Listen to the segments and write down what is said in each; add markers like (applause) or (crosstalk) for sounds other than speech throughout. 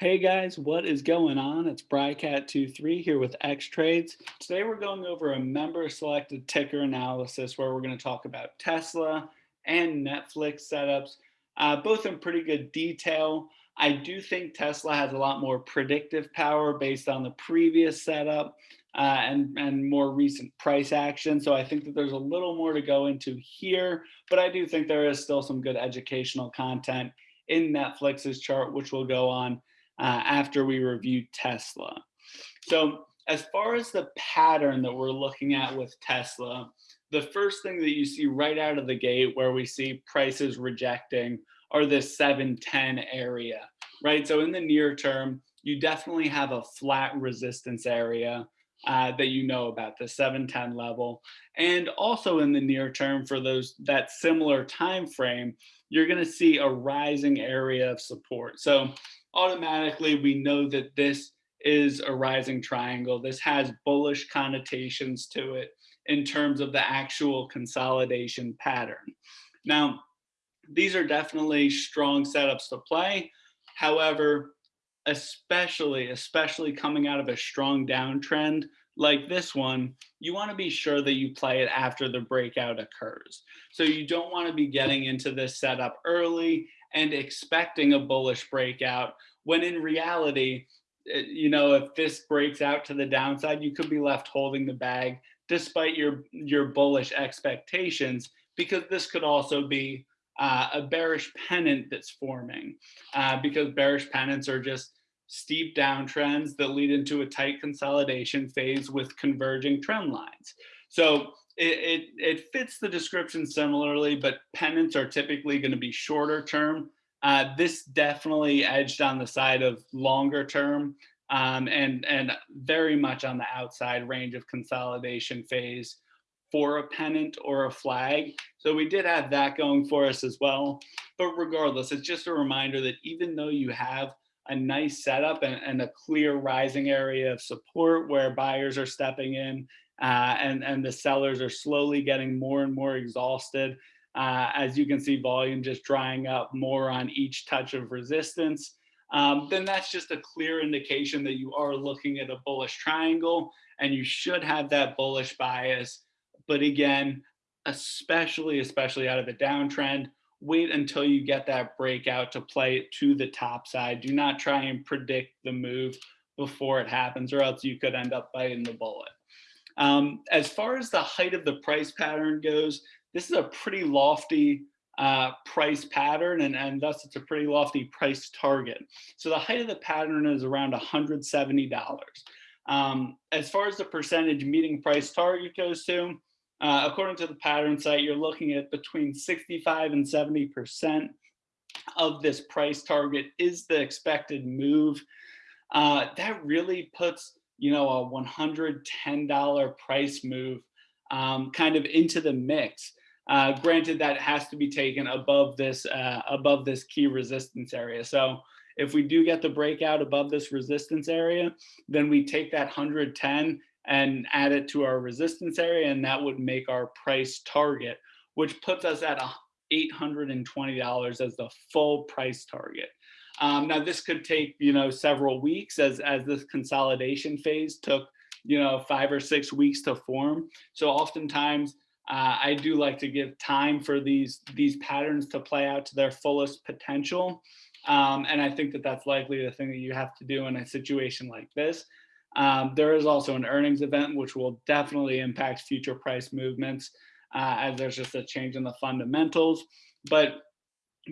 Hey guys, what is going on? It's Brycat23 here with X Trades. Today we're going over a member selected ticker analysis where we're going to talk about Tesla and Netflix setups, uh, both in pretty good detail. I do think Tesla has a lot more predictive power based on the previous setup uh, and, and more recent price action. So I think that there's a little more to go into here, but I do think there is still some good educational content in Netflix's chart, which we'll go on uh, after we review Tesla. So as far as the pattern that we're looking at with Tesla, the first thing that you see right out of the gate where we see prices rejecting are this 710 area, right? So in the near term, you definitely have a flat resistance area uh, that you know about the 710 level. And also in the near term for those that similar time frame, you're going to see a rising area of support. So automatically we know that this is a rising triangle. This has bullish connotations to it in terms of the actual consolidation pattern. Now, these are definitely strong setups to play. However, especially, especially coming out of a strong downtrend like this one, you want to be sure that you play it after the breakout occurs. So you don't want to be getting into this setup early and expecting a bullish breakout when in reality, eh, you know, if this breaks out to the downside, you could be left holding the bag despite your, your bullish expectations, because this could also be uh, a bearish pennant that's forming uh, because bearish pennants are just steep downtrends that lead into a tight consolidation phase with converging trend lines. So it, it, it fits the description similarly, but pennants are typically going to be shorter term. Uh, this definitely edged on the side of longer term um, and, and very much on the outside range of consolidation phase for a pennant or a flag. So we did have that going for us as well. But regardless, it's just a reminder that even though you have a nice setup and, and a clear rising area of support where buyers are stepping in uh, and, and the sellers are slowly getting more and more exhausted, uh, as you can see volume just drying up more on each touch of resistance, um, then that's just a clear indication that you are looking at a bullish triangle and you should have that bullish bias but again, especially, especially out of a downtrend, wait until you get that breakout to play it to the top side. Do not try and predict the move before it happens or else you could end up biting the bullet. Um, as far as the height of the price pattern goes, this is a pretty lofty uh, price pattern and, and thus it's a pretty lofty price target. So the height of the pattern is around $170. Um, as far as the percentage meeting price target goes to, uh, according to the pattern site, you're looking at between 65 and 70% of this price target is the expected move. Uh, that really puts, you know, a $110 price move um, kind of into the mix. Uh, granted, that has to be taken above this uh, above this key resistance area. So if we do get the breakout above this resistance area, then we take that 110 and add it to our resistance area and that would make our price target, which puts us at $820 as the full price target. Um, now this could take, you know, several weeks as, as this consolidation phase took, you know, five or six weeks to form. So oftentimes uh, I do like to give time for these, these patterns to play out to their fullest potential. Um, and I think that that's likely the thing that you have to do in a situation like this. Um, there is also an earnings event, which will definitely impact future price movements uh, as there's just a change in the fundamentals. But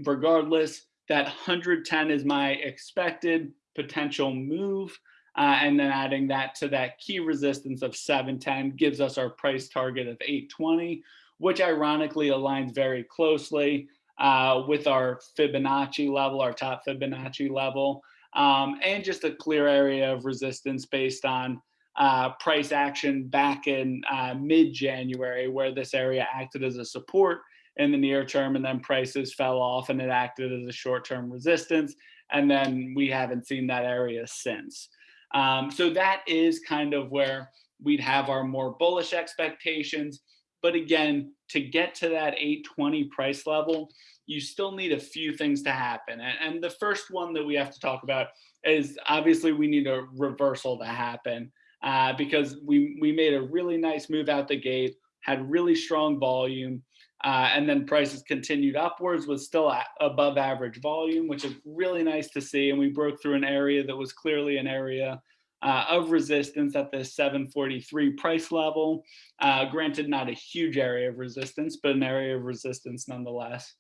regardless, that 110 is my expected potential move. Uh, and then adding that to that key resistance of 710 gives us our price target of 820, which ironically aligns very closely uh, with our Fibonacci level, our top Fibonacci level um, and just a clear area of resistance based on uh, price action back in uh, mid-January where this area acted as a support in the near term and then prices fell off and it acted as a short-term resistance and then we haven't seen that area since. Um, so that is kind of where we'd have our more bullish expectations. But again, to get to that 820 price level, you still need a few things to happen. And, the first one that we have to talk about is obviously we need a reversal to happen uh, because we, we made a really nice move out the gate, had really strong volume, uh, and then prices continued upwards with still above average volume, which is really nice to see. And we broke through an area that was clearly an area uh, of resistance at the 743 price level. Uh, granted, not a huge area of resistance, but an area of resistance nonetheless.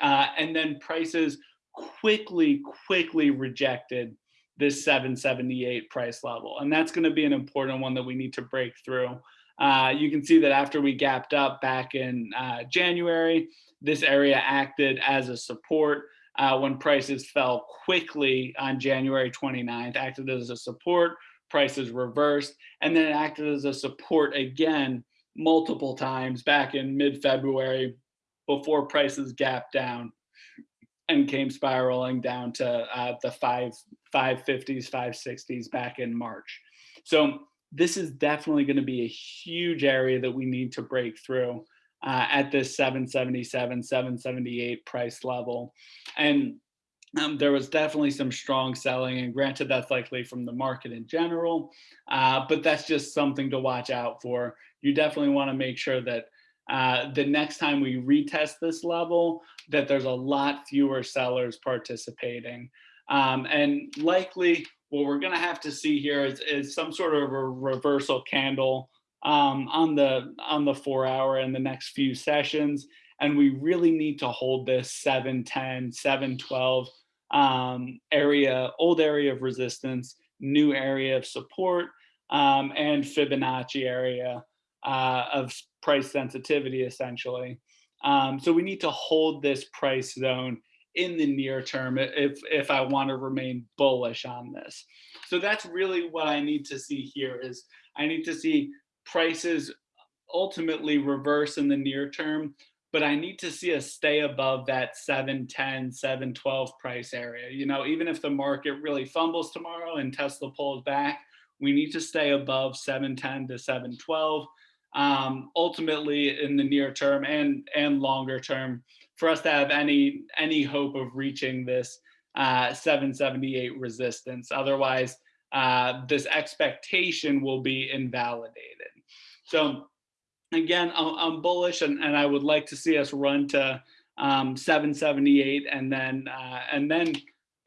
Uh, and then prices quickly, quickly rejected this 778 price level. And that's going to be an important one that we need to break through. Uh, you can see that after we gapped up back in uh, January, this area acted as a support uh, when prices fell quickly on January 29th, acted as a support, prices reversed, and then acted as a support again multiple times back in mid-February before prices gapped down and came spiraling down to uh, the five 550s, 560s back in March. So this is definitely going to be a huge area that we need to break through uh, at this 777, 778 price level. And um, there was definitely some strong selling and granted that's likely from the market in general, uh, but that's just something to watch out for. You definitely want to make sure that uh, the next time we retest this level, that there's a lot fewer sellers participating. Um, and likely what we're gonna have to see here is, is some sort of a reversal candle um, on the on the four hour in the next few sessions. And we really need to hold this 710, 712 um, area, old area of resistance, new area of support, um, and Fibonacci area uh, of price sensitivity, essentially. Um, so we need to hold this price zone in the near term if, if I want to remain bullish on this. So that's really what I need to see here is I need to see prices ultimately reverse in the near term, but I need to see us stay above that 710, 712 price area. You know, even if the market really fumbles tomorrow and Tesla pulls back, we need to stay above 710 to 712 um, ultimately in the near term and and longer term for us to have any any hope of reaching this uh, 778 resistance. Otherwise, uh, this expectation will be invalidated. So again, I'm, I'm bullish and, and I would like to see us run to um, 778 and then uh, and then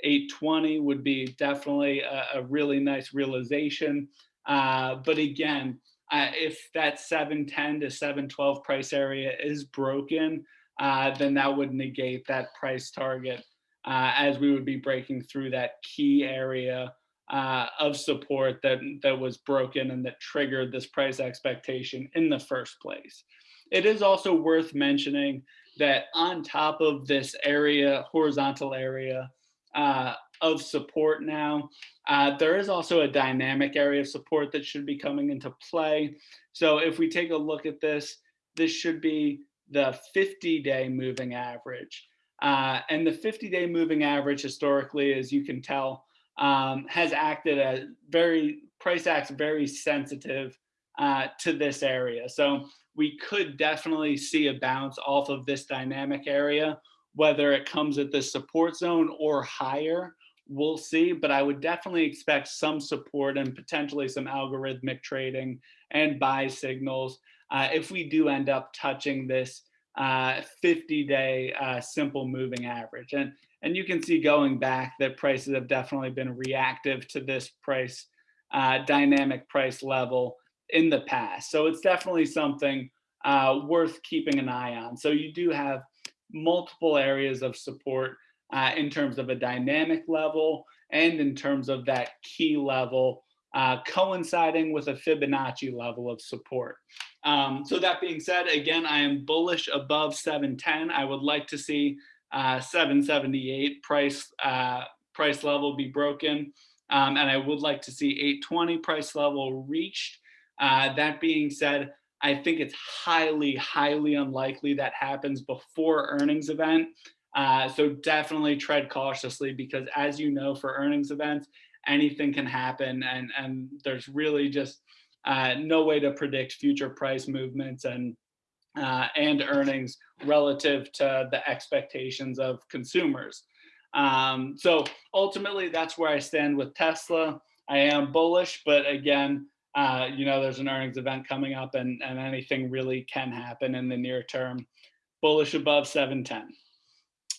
820 would be definitely a, a really nice realization. Uh, but again, uh, if that 710 to 712 price area is broken, uh, then that would negate that price target uh, as we would be breaking through that key area uh, of support that, that was broken and that triggered this price expectation in the first place. It is also worth mentioning that on top of this area, horizontal area, uh, of support now. Uh, there is also a dynamic area of support that should be coming into play. So if we take a look at this, this should be the 50-day moving average. Uh, and the 50-day moving average historically, as you can tell, um, has acted as very, price acts very sensitive uh, to this area. So we could definitely see a bounce off of this dynamic area, whether it comes at the support zone or higher, we'll see, but I would definitely expect some support and potentially some algorithmic trading and buy signals uh, if we do end up touching this 50-day uh, uh, simple moving average. And, and you can see going back that prices have definitely been reactive to this price, uh, dynamic price level in the past. So it's definitely something uh, worth keeping an eye on. So you do have multiple areas of support uh, in terms of a dynamic level and in terms of that key level uh, coinciding with a Fibonacci level of support. Um, so that being said, again, I am bullish above 710. I would like to see uh, 778 price uh, price level be broken. Um, and I would like to see 820 price level reached. Uh, that being said, I think it's highly, highly unlikely that happens before earnings event. Uh, so definitely tread cautiously because as you know, for earnings events, anything can happen and, and there's really just uh, no way to predict future price movements. And uh, and earnings relative to the expectations of consumers. Um, so ultimately, that's where I stand with Tesla. I am bullish, but again, uh, you know, there's an earnings event coming up and, and anything really can happen in the near term. Bullish above 710.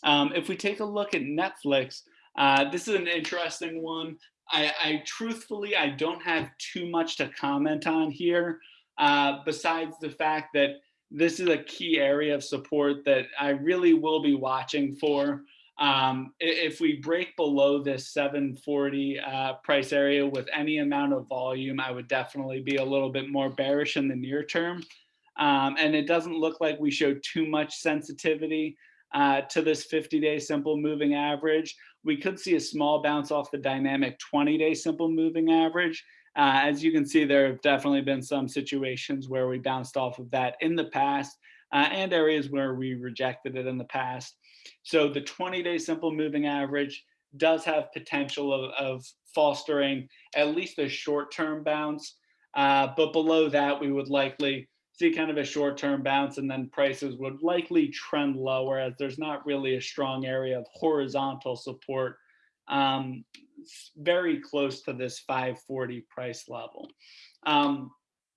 Um, if we take a look at Netflix, uh, this is an interesting one. I, I, truthfully, I don't have too much to comment on here, uh, besides the fact that this is a key area of support that I really will be watching for. Um, if we break below this 740 uh, price area with any amount of volume, I would definitely be a little bit more bearish in the near term. Um, and it doesn't look like we show too much sensitivity uh, to this 50-day simple moving average. We could see a small bounce off the dynamic 20-day simple moving average. Uh, as you can see, there have definitely been some situations where we bounced off of that in the past uh, and areas where we rejected it in the past. So the 20-day simple moving average does have potential of, of fostering at least a short-term bounce, uh, but below that we would likely see kind of a short-term bounce and then prices would likely trend lower as there's not really a strong area of horizontal support um, very close to this 540 price level. Um,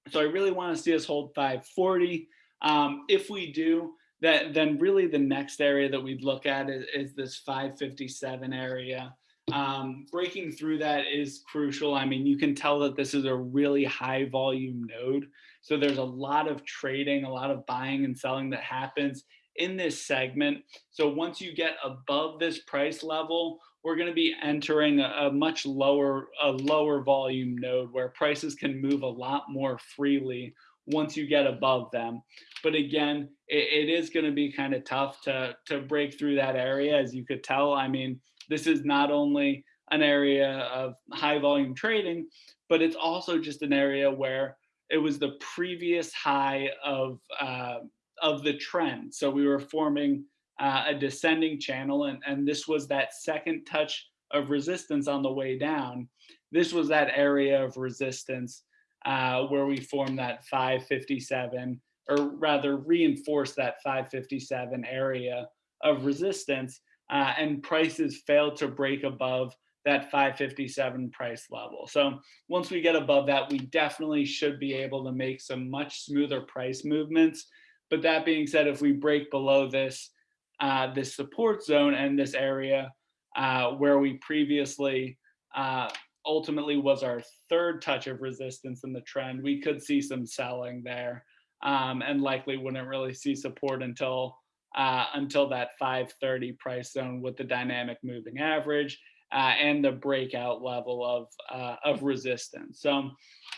so I really want to see us hold 540. Um, if we do, that then really the next area that we'd look at is, is this 557 area. Um, breaking through that is crucial. I mean, you can tell that this is a really high volume node. So there's a lot of trading, a lot of buying and selling that happens in this segment. So once you get above this price level, we're going to be entering a, a, much lower, a lower volume node where prices can move a lot more freely once you get above them. But again, it, it is going to be kind of tough to, to break through that area. As you could tell, I mean, this is not only an area of high volume trading, but it's also just an area where it was the previous high of, uh, of the trend. So we were forming uh, a descending channel and, and this was that second touch of resistance on the way down. This was that area of resistance uh, where we formed that 557, or rather reinforced that 557 area of resistance, uh, and prices failed to break above that 557 price level. So once we get above that, we definitely should be able to make some much smoother price movements. But that being said, if we break below this, uh, this support zone and this area uh, where we previously uh, ultimately was our third touch of resistance in the trend, we could see some selling there um, and likely wouldn't really see support until uh, until that 530 price zone with the dynamic moving average uh, and the breakout level of, uh, of resistance. So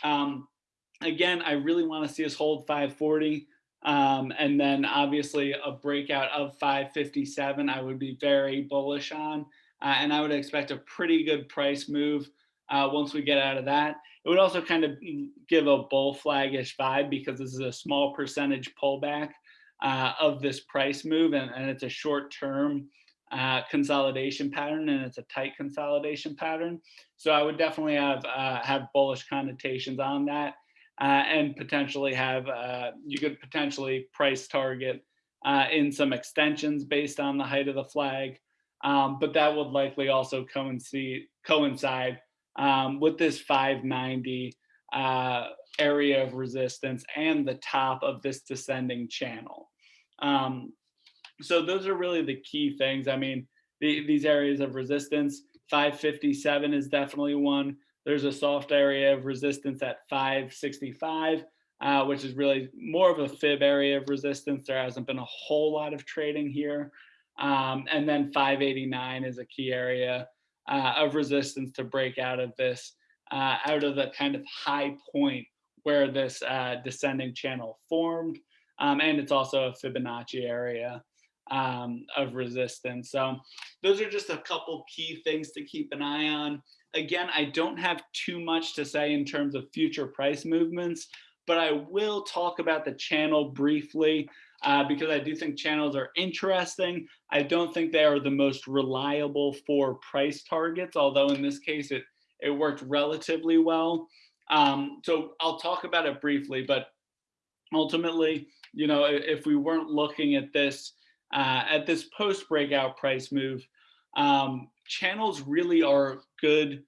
um, again, I really want to see us hold 540. Um, and then obviously a breakout of 557, I would be very bullish on. Uh, and I would expect a pretty good price move uh, once we get out of that. It would also kind of give a bull flagish vibe because this is a small percentage pullback uh, of this price move and, and it's a short term uh, consolidation pattern and it's a tight consolidation pattern. So I would definitely have uh, have bullish connotations on that uh, and potentially have, uh, you could potentially price target in some extensions based on the height of the flag. Um, but that would likely also coincide, coincide um, with this 590 uh, area of resistance and the top of this descending channel. Um, so those are really the key things. I mean, the, these areas of resistance, 557 is definitely one. There's a soft area of resistance at 565, uh, which is really more of a fib area of resistance. There hasn't been a whole lot of trading here. Um, and then 589 is a key area uh, of resistance to break out of this, uh, out of the kind of high point where this uh, descending channel formed. Um, and it's also a Fibonacci area um, of resistance. So those are just a couple key things to keep an eye on. Again, I don't have too much to say in terms of future price movements, but I will talk about the channel briefly uh, because I do think channels are interesting. I don't think they are the most reliable for price targets, although in this case it, it worked relatively well. Um, so I'll talk about it briefly, but ultimately you know, if we weren't looking at this uh, at this post breakout price move, um, channels really are good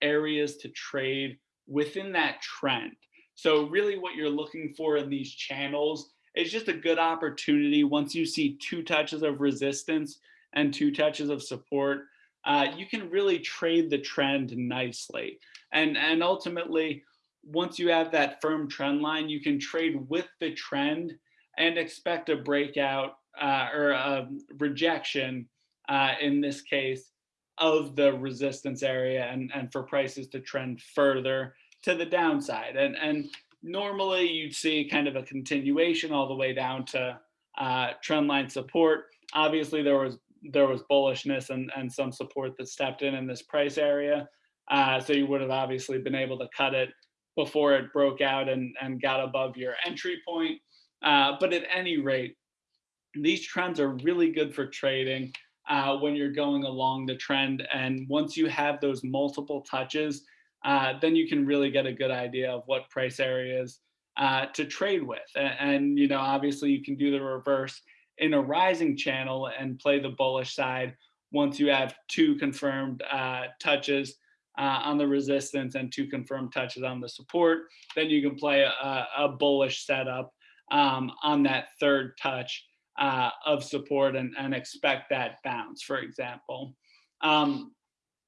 areas to trade within that trend. So really what you're looking for in these channels is just a good opportunity once you see two touches of resistance and two touches of support, uh, you can really trade the trend nicely. And, and ultimately, once you have that firm trend line, you can trade with the trend and expect a breakout uh, or a rejection uh, in this case of the resistance area and, and for prices to trend further to the downside. And, and normally you'd see kind of a continuation all the way down to uh, trend line support. Obviously there was there was bullishness and, and some support that stepped in in this price area. Uh, so you would have obviously been able to cut it before it broke out and, and got above your entry point. Uh, but at any rate, these trends are really good for trading uh, when you're going along the trend. And once you have those multiple touches, uh, then you can really get a good idea of what price areas uh, to trade with. And, and, you know, obviously you can do the reverse in a rising channel and play the bullish side once you have two confirmed uh, touches uh, on the resistance and two confirmed touches on the support. Then you can play a, a bullish setup um, on that third touch uh, of support and, and expect that bounce, for example. Um,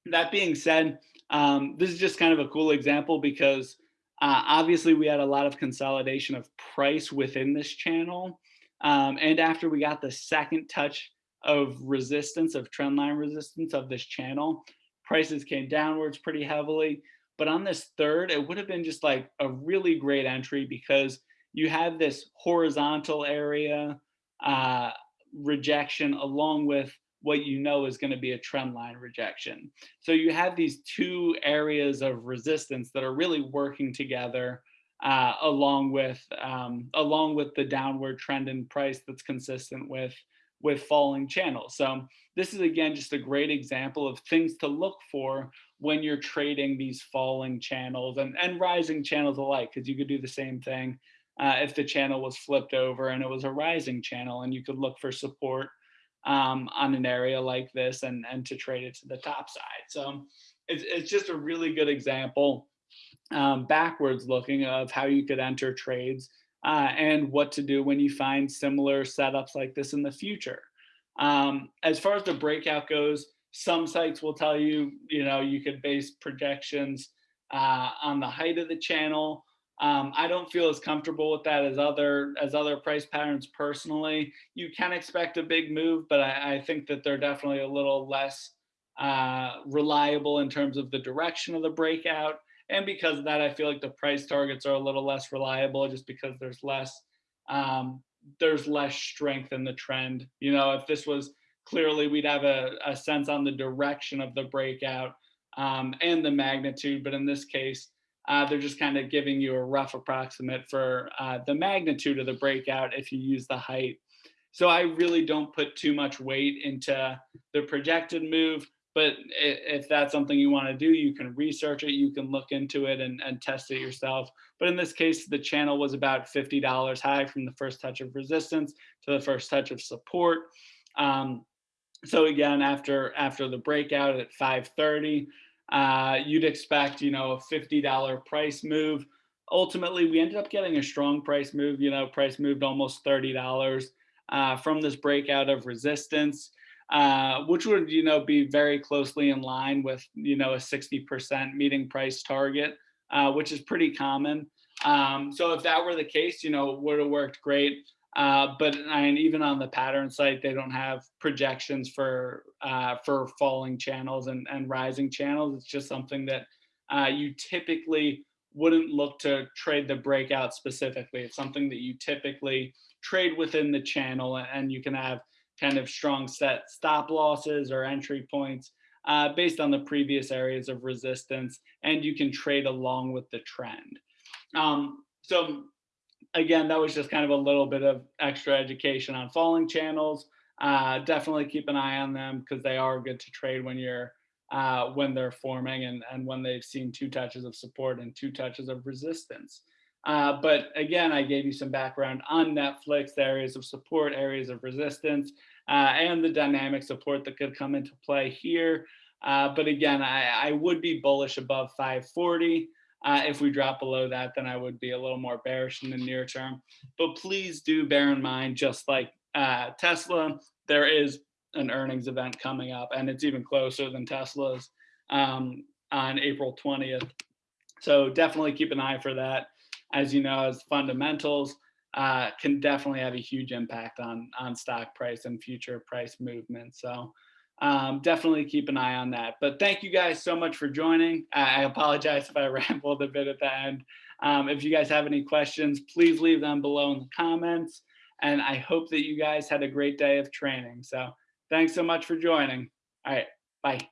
that being said, um, this is just kind of a cool example because uh, obviously we had a lot of consolidation of price within this channel. Um, and after we got the second touch of resistance, of trendline resistance of this channel, prices came downwards pretty heavily. But on this third, it would have been just like a really great entry because you have this horizontal area uh, rejection along with what you know is going to be a trend line rejection. So you have these two areas of resistance that are really working together uh, along with um, along with the downward trend in price that's consistent with with falling channels. So this is again just a great example of things to look for when you're trading these falling channels and, and rising channels alike, because you could do the same thing uh, if the channel was flipped over and it was a rising channel and you could look for support um, on an area like this and, and to trade it to the top side. So it's, it's just a really good example um, backwards looking of how you could enter trades uh, and what to do when you find similar setups like this in the future. Um, as far as the breakout goes, some sites will tell you, you know, you could base projections uh, on the height of the channel um, I don't feel as comfortable with that as other as other price patterns personally. You can expect a big move, but I, I think that they're definitely a little less uh, reliable in terms of the direction of the breakout. And because of that, I feel like the price targets are a little less reliable just because there's less um, there's less strength in the trend. You know, if this was clearly we'd have a, a sense on the direction of the breakout um, and the magnitude, but in this case, uh, they're just kind of giving you a rough approximate for uh, the magnitude of the breakout if you use the height. So I really don't put too much weight into the projected move, but if that's something you want to do, you can research it, you can look into it and, and test it yourself. But in this case, the channel was about $50 high from the first touch of resistance to the first touch of support. Um, so again, after after the breakout at 530, uh, you'd expect, you know, a $50 price move. Ultimately, we ended up getting a strong price move. You know, price moved almost $30 uh, from this breakout of resistance, uh, which would, you know, be very closely in line with, you know, a 60% meeting price target, uh, which is pretty common. Um, so if that were the case, you know, would have worked great. Uh, but and even on the pattern site, they don't have projections for uh, for falling channels and, and rising channels. It's just something that uh, you typically wouldn't look to trade the breakout specifically. It's something that you typically trade within the channel and you can have kind of strong set stop losses or entry points uh, based on the previous areas of resistance and you can trade along with the trend. Um, so again, that was just kind of a little bit of extra education on falling channels. Uh, definitely keep an eye on them because they are good to trade when you're uh, when they're forming and, and when they've seen two touches of support and two touches of resistance. Uh, but again, I gave you some background on Netflix, the areas of support, areas of resistance, uh, and the dynamic support that could come into play here. Uh, but again, I, I, would be bullish above 540. Uh, if we drop below that, then I would be a little more bearish in the near term. But please do bear in mind, just like uh, Tesla, there is an earnings event coming up, and it's even closer than Tesla's um, on April 20th. So definitely keep an eye for that. As you know, as fundamentals uh, can definitely have a huge impact on on stock price and future price movement. So um, definitely keep an eye on that. But thank you guys so much for joining. I apologize if I (laughs) rambled a bit at the end. Um, if you guys have any questions, please leave them below in the comments. And I hope that you guys had a great day of training. So thanks so much for joining. All right, bye.